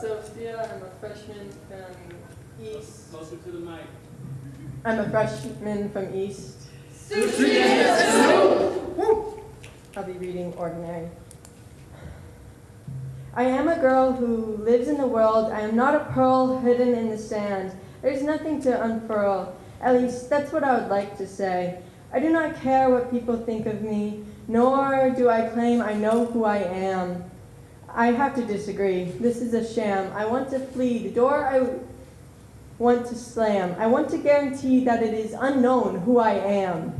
Sylvia. I'm a freshman from East. Closer to the mic. I'm a freshman from East. I'll be reading Ordinary. I am a girl who lives in the world. I am not a pearl hidden in the sand. There's nothing to unfurl. At least, that's what I would like to say. I do not care what people think of me, nor do I claim I know who I am. I have to disagree. This is a sham. I want to flee. The door I want to slam. I want to guarantee that it is unknown who I am.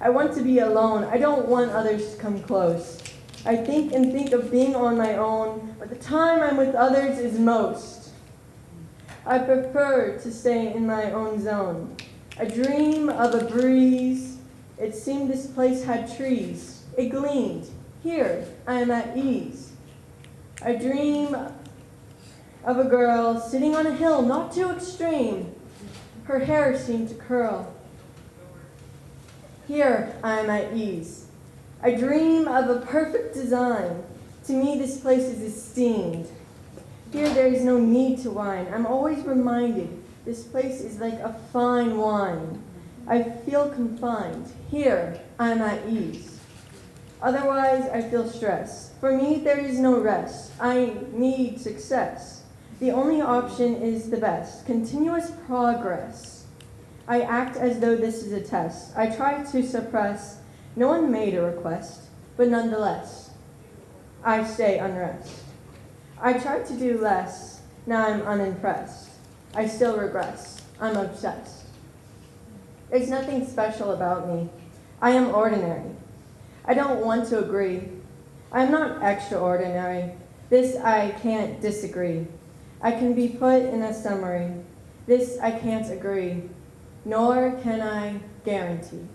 I want to be alone. I don't want others to come close. I think and think of being on my own, but the time I'm with others is most. I prefer to stay in my own zone. I dream of a breeze. It seemed this place had trees. It gleamed. Here, I am at ease. I dream of a girl sitting on a hill, not too extreme. Her hair seemed to curl. Here, I am at ease. I dream of a perfect design. To me, this place is esteemed. Here, there is no need to whine. I'm always reminded this place is like a fine wine. I feel confined. Here, I'm at ease. Otherwise, I feel stress. For me, there is no rest. I need success. The only option is the best continuous progress. I act as though this is a test. I try to suppress. No one made a request, but nonetheless, I stay unrest. I try to do less. Now I'm unimpressed. I still regress. I'm obsessed. There's nothing special about me. I am ordinary. I don't want to agree. I'm not extraordinary. This I can't disagree. I can be put in a summary. This I can't agree, nor can I guarantee.